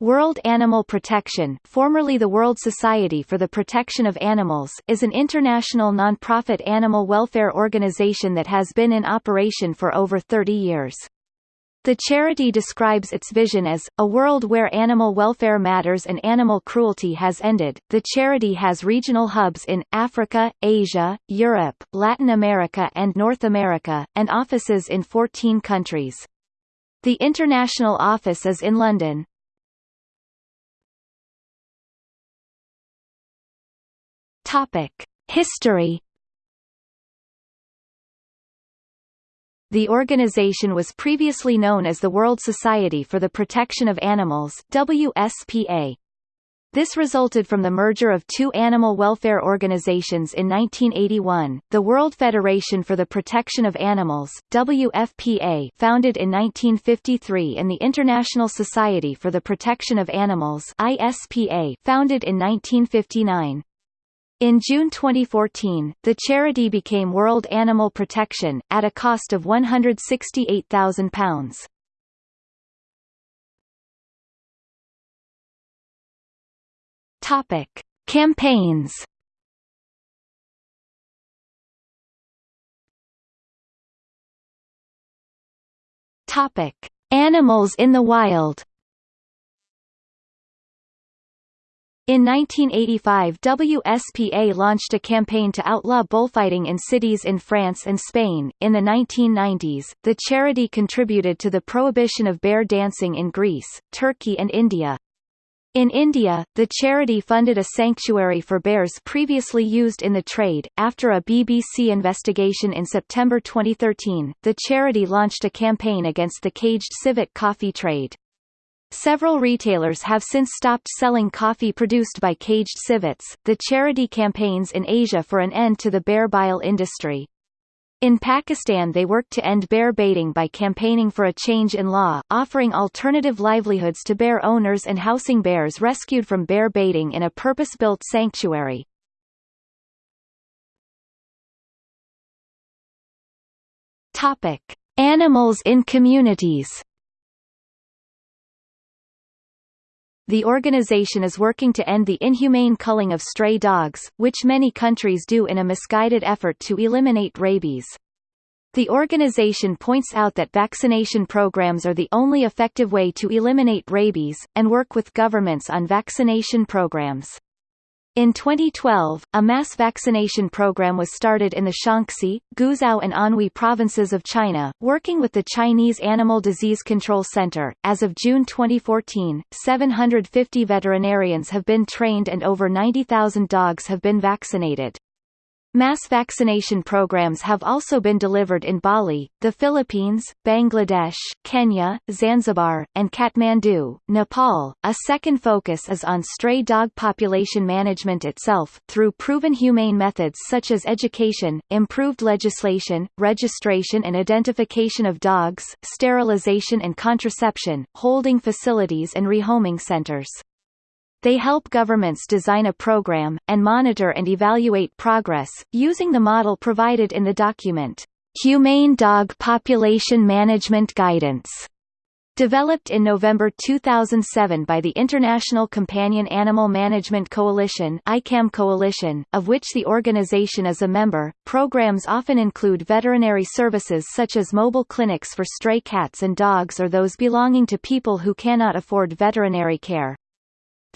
World Animal Protection formerly the World Society for the Protection of Animals is an international non-profit animal welfare organization that has been in operation for over 30 years. The charity describes its vision as, a world where animal welfare matters and animal cruelty has ended. The charity has regional hubs in, Africa, Asia, Europe, Latin America and North America, and offices in 14 countries. The international office is in London. History. The organization was previously known as the World Society for the Protection of Animals WSPA. This resulted from the merger of two animal welfare organizations in 1981, the World Federation for the Protection of Animals WFPA founded in 1953 and the International Society for the Protection of Animals ISPA founded in 1959. In June 2014, the charity became World Animal Protection, at a cost of £168,000. Topic. Campaigns Topic. Animals in the wild In 1985 WSPA launched a campaign to outlaw bullfighting in cities in France and Spain. In the 1990s, the charity contributed to the prohibition of bear dancing in Greece, Turkey and India. In India, the charity funded a sanctuary for bears previously used in the trade. After a BBC investigation in September 2013, the charity launched a campaign against the caged civet coffee trade. Several retailers have since stopped selling coffee produced by caged civets. The charity campaigns in Asia for an end to the bear bile industry. In Pakistan they worked to end bear baiting by campaigning for a change in law, offering alternative livelihoods to bear owners and housing bears rescued from bear baiting in a purpose-built sanctuary. Topic. Animals in communities the organization is working to end the inhumane culling of stray dogs, which many countries do in a misguided effort to eliminate rabies. The organization points out that vaccination programs are the only effective way to eliminate rabies, and work with governments on vaccination programs. In 2012, a mass vaccination program was started in the Shaanxi, Guizhou and Anhui provinces of China, working with the Chinese Animal Disease Control Center. As of June 2014, 750 veterinarians have been trained and over 90,000 dogs have been vaccinated. Mass vaccination programs have also been delivered in Bali, the Philippines, Bangladesh, Kenya, Zanzibar, and Kathmandu, Nepal. A second focus is on stray dog population management itself, through proven humane methods such as education, improved legislation, registration and identification of dogs, sterilization and contraception, holding facilities and rehoming centers. They help governments design a program, and monitor and evaluate progress, using the model provided in the document, Humane Dog Population Management Guidance. Developed in November 2007 by the International Companion Animal Management Coalition ICAM Coalition, of which the organization is a member, programs often include veterinary services such as mobile clinics for stray cats and dogs or those belonging to people who cannot afford veterinary care.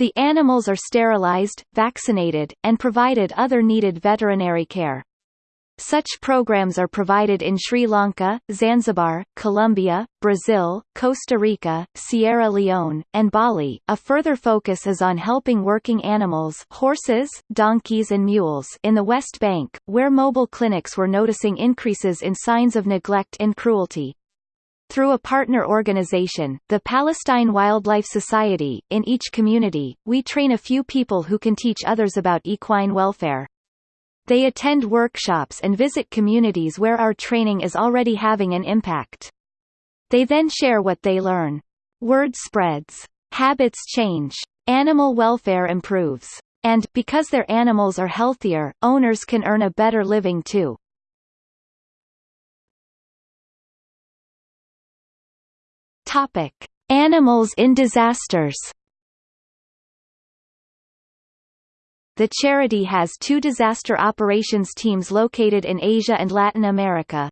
The animals are sterilized, vaccinated, and provided other needed veterinary care. Such programs are provided in Sri Lanka, Zanzibar, Colombia, Brazil, Costa Rica, Sierra Leone, and Bali. A further focus is on helping working animals horses, donkeys and mules in the West Bank, where mobile clinics were noticing increases in signs of neglect and cruelty. Through a partner organization, the Palestine Wildlife Society, in each community, we train a few people who can teach others about equine welfare. They attend workshops and visit communities where our training is already having an impact. They then share what they learn. Word spreads. Habits change. Animal welfare improves. And, because their animals are healthier, owners can earn a better living too. Topic: Animals in disasters. The charity has two disaster operations teams located in Asia and Latin America.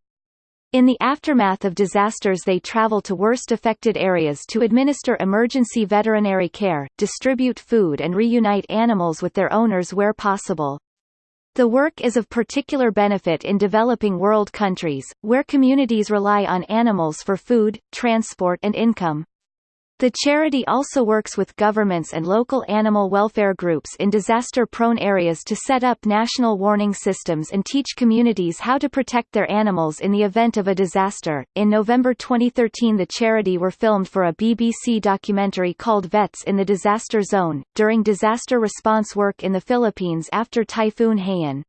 In the aftermath of disasters they travel to worst affected areas to administer emergency veterinary care, distribute food and reunite animals with their owners where possible. The work is of particular benefit in developing world countries, where communities rely on animals for food, transport and income. The charity also works with governments and local animal welfare groups in disaster-prone areas to set up national warning systems and teach communities how to protect their animals in the event of a disaster. In November 2013, the charity were filmed for a BBC documentary called Vets in the Disaster Zone, during disaster response work in the Philippines after Typhoon Haiyan.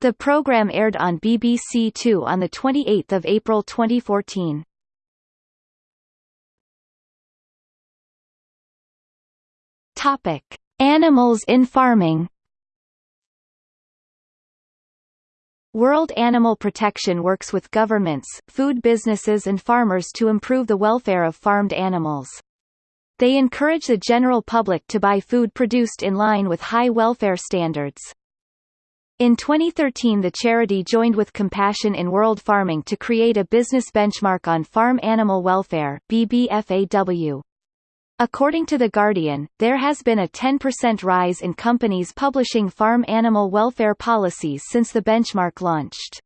The program aired on BBC Two on 28 April 2014. Topic: Animals in farming. World Animal Protection works with governments, food businesses and farmers to improve the welfare of farmed animals. They encourage the general public to buy food produced in line with high welfare standards. In 2013 the charity joined with Compassion in World Farming to create a business benchmark on farm animal welfare BBFAW. According to The Guardian, there has been a 10% rise in companies publishing farm animal welfare policies since the benchmark launched.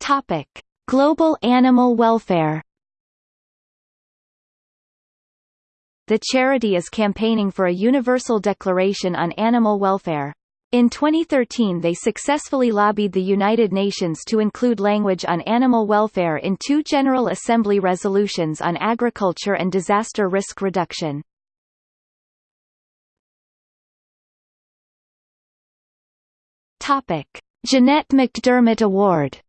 Topic: Global animal welfare The charity is campaigning for a universal declaration on animal welfare. In 2013 they successfully lobbied the United Nations to include language on animal welfare in two General Assembly resolutions on agriculture and disaster risk reduction. Topic. Jeanette McDermott Award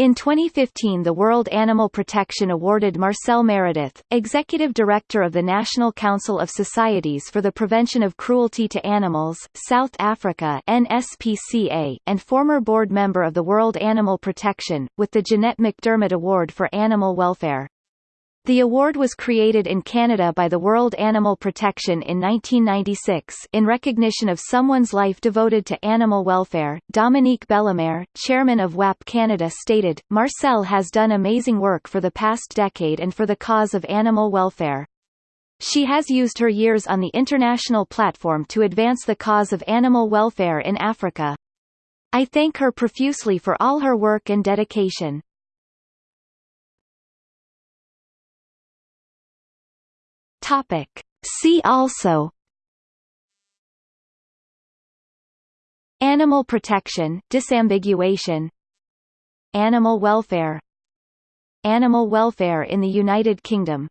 In 2015 the World Animal Protection awarded Marcelle Meredith, Executive Director of the National Council of Societies for the Prevention of Cruelty to Animals, South Africa NSPCA, and former board member of the World Animal Protection, with the Jeanette McDermott Award for Animal Welfare. The award was created in Canada by the World Animal Protection in 1996 in recognition of someone's life devoted to animal welfare. Dominique Bellemare, chairman of WAP Canada stated, Marcelle has done amazing work for the past decade and for the cause of animal welfare. She has used her years on the international platform to advance the cause of animal welfare in Africa. I thank her profusely for all her work and dedication. Topic. See also Animal protection disambiguation Animal welfare Animal welfare in the United Kingdom